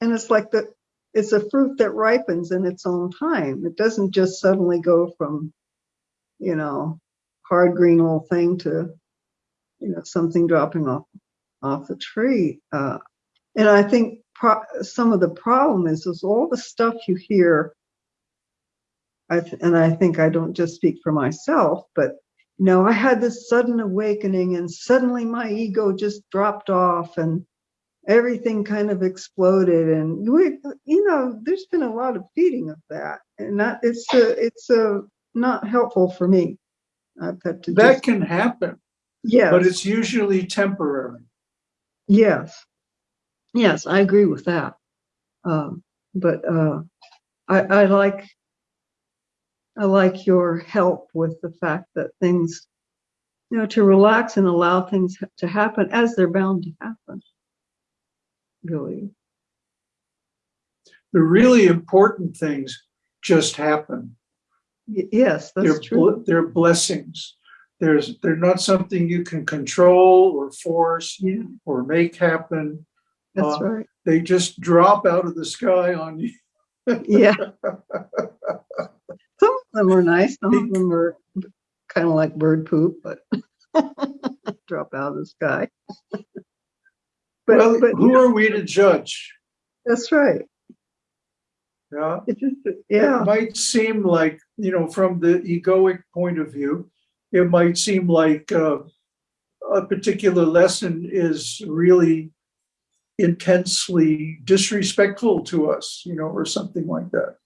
and it's like the, it's a fruit that ripens in its own time. It doesn't just suddenly go from, you know, hard green old thing to, you know, something dropping off, off the tree. Uh, and I think some of the problem is, is all the stuff you hear. I, and I think I don't just speak for myself, but you know, I had this sudden awakening and suddenly my ego just dropped off and everything kind of exploded and we, you know, there's been a lot of feeding of that and that it's a, it's a not helpful for me. I've had to That can happen, yes. but it's usually temporary. Yes. Yes, I agree with that. Um, but, uh, I, I like, I like your help with the fact that things, you know, to relax and allow things to happen as they're bound to happen. Really, The really important things just happen. Yes, They're, that's true. bl- they're blessings. There's, they're not something you can control or force Yeah, or make happen. that's uh, right. They just drop out of the sky on you. Yeah. Some of them are nice, some of them are kind of like bird poop, but drop out of the sky. Well, But, but who are we to judge? that's right. Yeah. It just, yeah, It might seem like, you know, from the egoic point of view, it might seem like uh, a particular lesson is really intensely disrespectful to us, you know, or something like that.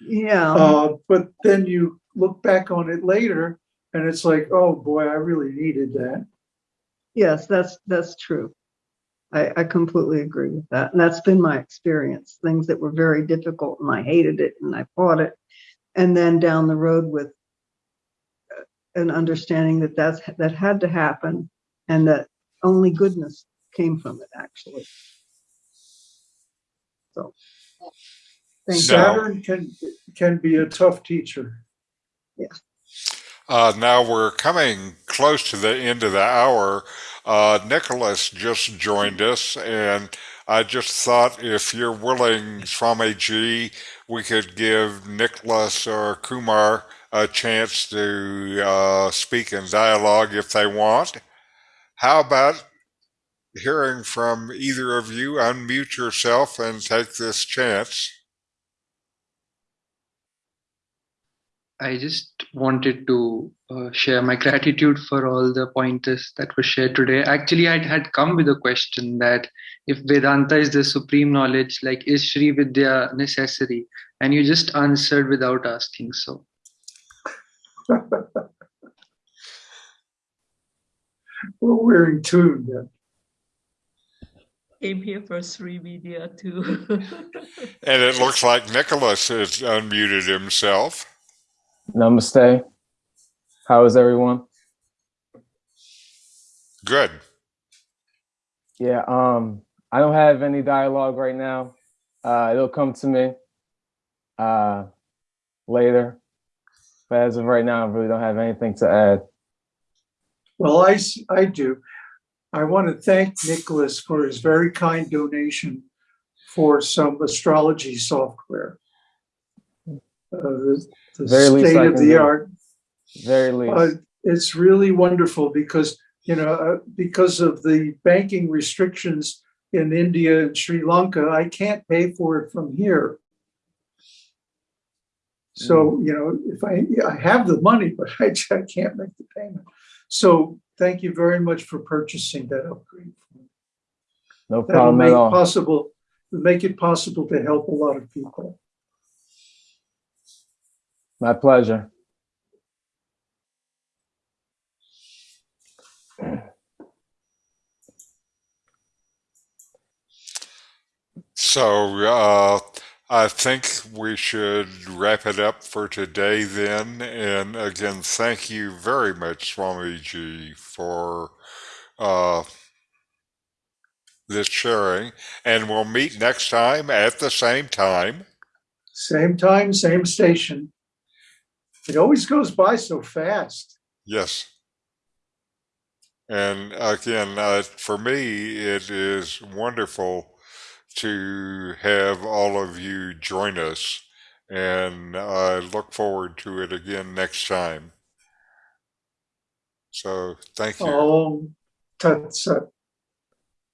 yeah, Uh, but then you look back on it later and it's like, oh boy, I really needed that. yes, that's, that's true. I, I completely agree with that. And that's been my experience, things that were very difficult and I hated it and I fought it. And then down the road with uh, an understanding that that's, that had to happen and that only goodness came from it, actually. So. Thank you. Saturn can, can be a tough teacher. Uh, now we're coming close to the end of the hour. Uh, Nicholas just joined us, and I just thought if you're willing, Swamiji, we could give Nicholas or Kumar a chance to uh, speak in dialogue if they want. How about hearing from either of you? Unmute yourself and take this chance. I just wanted to uh, share my gratitude for all the pointers that were shared today. Actually, I had come with a question that if Vedanta is the supreme knowledge, like is Sri Vidya necessary? And you just answered without asking so. Well, we're in tune then. Came here for Sri Vidya too. And it looks like Nicholas has unmuted himself. Namaste. How is everyone? Good. Yeah, um, I don't have any dialogue right now. Uh, it'll come to me uh, later. But as of right now, I really don't have anything to add. Well, I, I do. I want to thank Nicholas for his very kind donation for some astrology software. Uh, the Very least state of the do. art. Very least. Uh, It's really wonderful because, you know, uh, because of the banking restrictions in India and Sri Lanka, I can't pay for it from here. So, you know, if I, I have the money, but I I can't make the payment. So thank you very much for purchasing that upgrade. no That'll problem make at all. possible, make it possible to help a lot of people. My pleasure. So uh, I think we should wrap it up for today then. And again, thank you very much, Swamiji, for uh, this sharing. And we'll meet next time at the same time. Same time, same station. It always goes by so fast. Yes. And again, uh, for me, it is wonderful to have all of you join us. And I look forward to it again next time. So thank you. Om Tat Sat.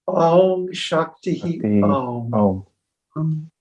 Om Shakti Shakti. Om. Um,